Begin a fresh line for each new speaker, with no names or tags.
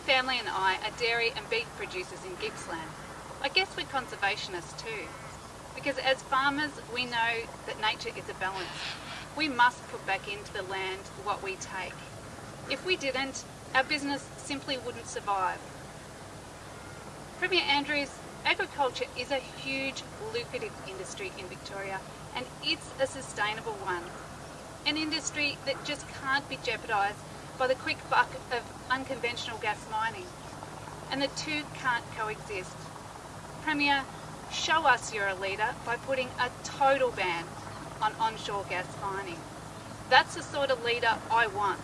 family and I are dairy and beef producers in Gippsland. I guess we're conservationists too, because as farmers we know that nature is a balance. We must put back into the land what we take. If we didn't, our business simply wouldn't survive. Premier Andrews, agriculture is a huge lucrative industry in Victoria and it's a sustainable one. An industry that just can't be jeopardised by the quick buck of unconventional gas mining. And the two can't coexist. Premier, show us you're a leader by putting a total ban on onshore gas mining. That's the sort of leader I want.